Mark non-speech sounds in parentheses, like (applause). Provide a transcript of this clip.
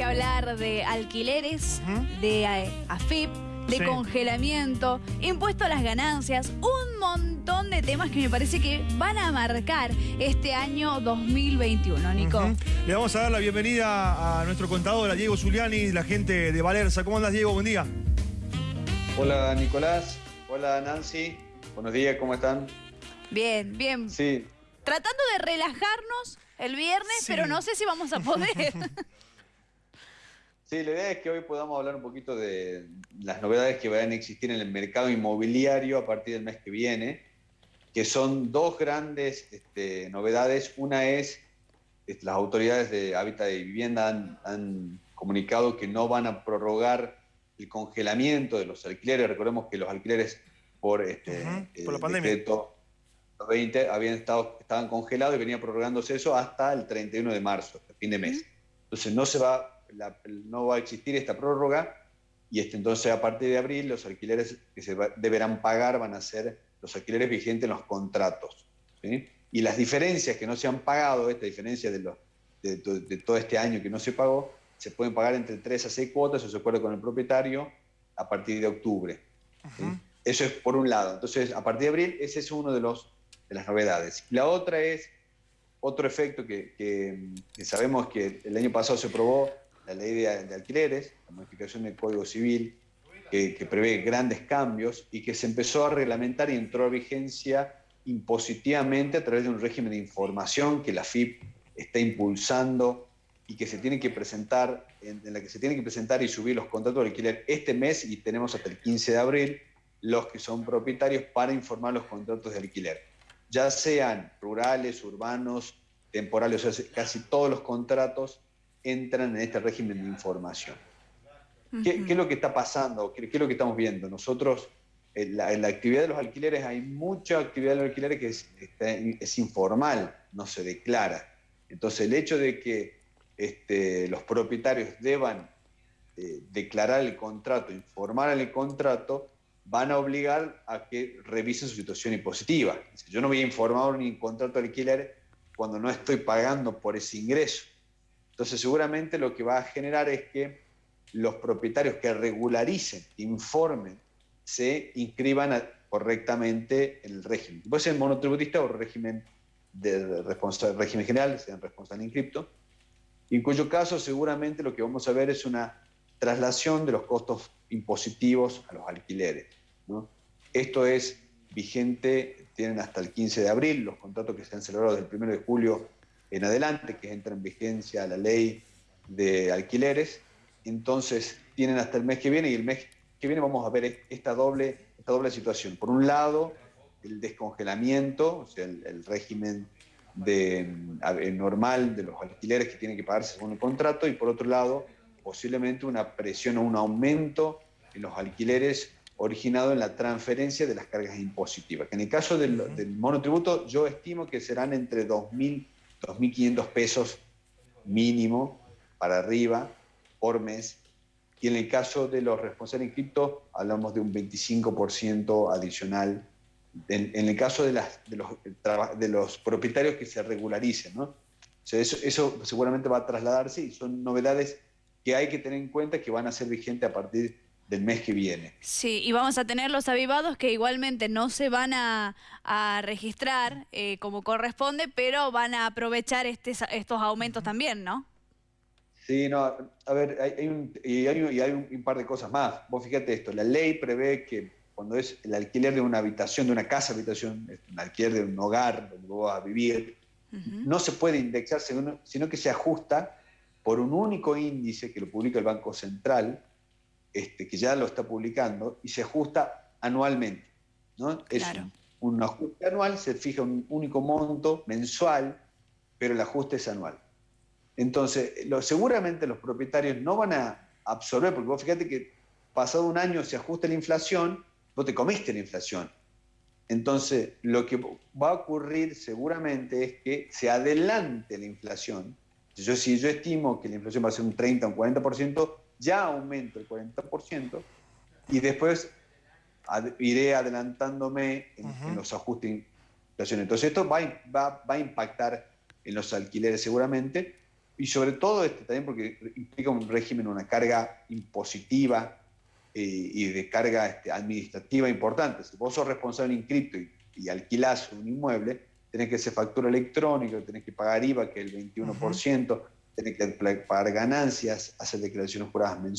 que hablar de alquileres, de eh, AFIP, de congelamiento, impuesto a las ganancias, un montón de temas que me parece que van a marcar este año 2021, Nico. Le vamos a dar la bienvenida a nuestro contador, a Diego Zuliani, la gente de Valerza. ¿Cómo andas, Diego? Buen día. Hola, Nicolás. Hola, Nancy. Buenos días, ¿cómo están? Bien, bien. Sí. Tratando de relajarnos el viernes, pero no sé si vamos a poder. (laughs) Sí, la idea es que hoy podamos hablar un poquito de las novedades que van a existir en el mercado inmobiliario a partir del mes que viene, que son dos grandes este, novedades. Una es, este, las autoridades de Hábitat y Vivienda han, comunicado que no van a prorrogar el congelamiento de los alquileres. Recordemos que los alquileres por, este, por la pandemia. Decreto 20 habían estado, estaban congelados y venía prorrogándose eso hasta el 31 de marzo, fin de mes. Entonces no se va no va a existir esta prórroga y este, entonces a partir de abril los alquileres que se deberán pagar van a ser los alquileres vigentes en los contratos. Y las diferencias que no se han pagado, esta diferencia de, de, todo este año que no se pagó, se pueden pagar entre 3 a 6 cuotas, eso se acuerda con el propietario, a partir de octubre. Eso es por un lado. Entonces, a partir de abril, ese es uno de, los, de las novedades. La otra es otro efecto que, que sabemos que el año pasado se probó la ley de, alquileres, la modificación del Código Civil, que, prevé grandes cambios y que se empezó a reglamentar y entró a vigencia impositivamente a través de un régimen de información que la FIP está impulsando y que se tiene que presentar, en, la que se tiene que presentar y subir los contratos de alquiler este mes y tenemos hasta el 15 de abril los que son propietarios para informar los contratos de alquiler, ya sean rurales, urbanos, temporales, o sea, casi todos los contratos entran en este régimen de información. ¿Qué, es lo que está pasando? ¿Qué, es lo que estamos viendo? Nosotros, en la, actividad de los alquileres, hay mucha actividad de los alquileres que es, informal, no se declara. Entonces, el hecho de que este, los propietarios deban eh, declarar el contrato, informar el contrato, van a obligar a que revisen su situación impositiva. Yo no voy a informar ni contrato de alquiler cuando no estoy pagando por ese ingreso. Entonces seguramente lo que va a generar es que los propietarios que regularicen, informen, se inscriban correctamente en el régimen. Puede ser monotributista o régimen, de régimen general, sean responsable inscripto, en cuyo caso seguramente lo que vamos a ver es una traslación de los costos impositivos a los alquileres. Esto es vigente, tienen hasta el 15 de abril, los contratos que se han celebrado desde el 1 de julio en adelante, que entra en vigencia la ley de alquileres. Entonces, tienen hasta el mes que viene y el mes que viene vamos a ver esta doble, esta doble situación. Por un lado, el descongelamiento, o sea, el, régimen de, normal de los alquileres que tienen que pagarse según el contrato, y por otro lado, posiblemente una presión o un aumento en los alquileres originado en la transferencia de las cargas impositivas. En el caso del, del monotributo, yo estimo que serán entre 2.000 2.500 pesos mínimo para arriba por mes. Y en el caso de los responsables inscriptos, hablamos de un 25% adicional. En, el caso de, los, de, los, propietarios que se regularicen, ¿no? eso, eso seguramente va a trasladarse y son novedades que hay que tener en cuenta que van a ser vigentes a partir del mes que viene. Sí, y vamos a tener los avivados que igualmente no se van a, registrar eh, como corresponde, pero van a aprovechar este, estos aumentos también, ¿no? Sí, no, a ver, hay, un, y hay, un, par de cosas más. Vos fíjate esto, la ley prevé que cuando es el alquiler de una habitación, de una casa habitación, un alquiler de un hogar donde vos vas a vivir, no se puede indexar, sino que se ajusta por un único índice que lo publica el Banco Central, este, que ya lo está publicando, y se ajusta anualmente. ¿no? Es un, ajuste anual, se fija un único monto mensual, pero el ajuste es anual. Entonces, seguramente los propietarios no van a absorber, porque vos fíjate que pasado un año se ajusta la inflación, vos te comiste la inflación. Entonces, lo que va a ocurrir seguramente es que se adelante la inflación. Yo, si yo estimo que la inflación va a ser un 30 o un 40%, ya aumento el 40% y después iré adelantándome en, los ajustes de inflación. Entonces esto va, va, va, a impactar en los alquileres seguramente. y sobre todo este, también porque implica un régimen, una carga impositiva eh, y de carga este, administrativa importante. Si vos sos responsable en cripto y, y, alquilás un inmueble, tenés que hacer factura electrónica, tenés que pagar IVA, que es el 21%, tenés que pagar ganancias, hacer declaraciones juradas mensuales.